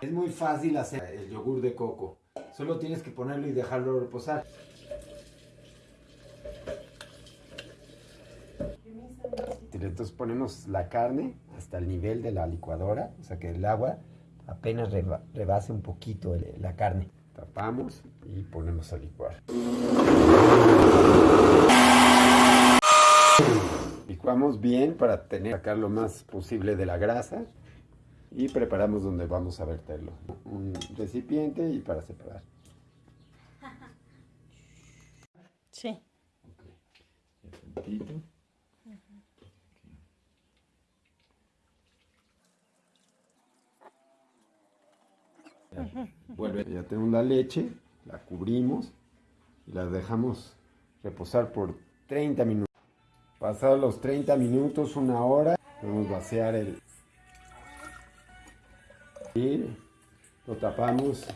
Es muy fácil hacer el yogur de coco. Solo tienes que ponerlo y dejarlo reposar. Entonces ponemos la carne hasta el nivel de la licuadora, o sea que el agua apenas reba- rebase un poquito la carne. Tapamos y ponemos a licuar. Licuamos bien para tener sacar lo más posible de la grasa y preparamos donde vamos a verterlo. Un recipiente y para separar. Sí. Ya, Vuelve. Ya tenemos la leche, la cubrimos y la dejamos reposar por 30 minutos. Pasados los 30 minutos, una hora, podemos vaciar el... Y lo tapamos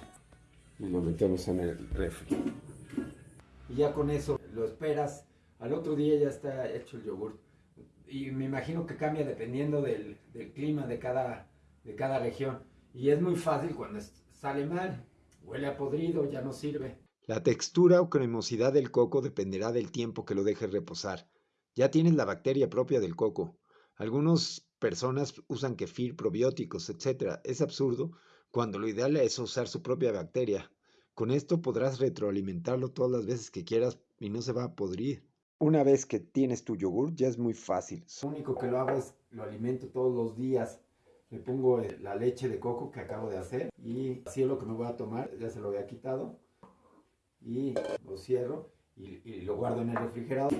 y lo metemos en el refri. Y ya con eso lo esperas. Al otro día ya está hecho el yogur. Y me imagino que cambia dependiendo del, del clima de cada, de cada región. Y es muy fácil cuando es- sale mal. Huele a podrido, ya no sirve. La textura o cremosidad del coco dependerá del tiempo que lo dejes reposar. Ya tienes la bacteria propia del coco. Algunas personas usan kefir, probióticos, etc. Es absurdo cuando lo ideal es usar su propia bacteria. Con esto podrás retroalimentarlo todas las veces que quieras y no se va a podrir. Una vez que tienes tu yogur ya es muy fácil. Lo único que lo hago es lo alimento todos los días. Le pongo eh, la leche de coco que acabo de hacer y así es lo que me voy a tomar. Ya se lo había quitado y lo cierro y, y lo guardo en el refrigerador.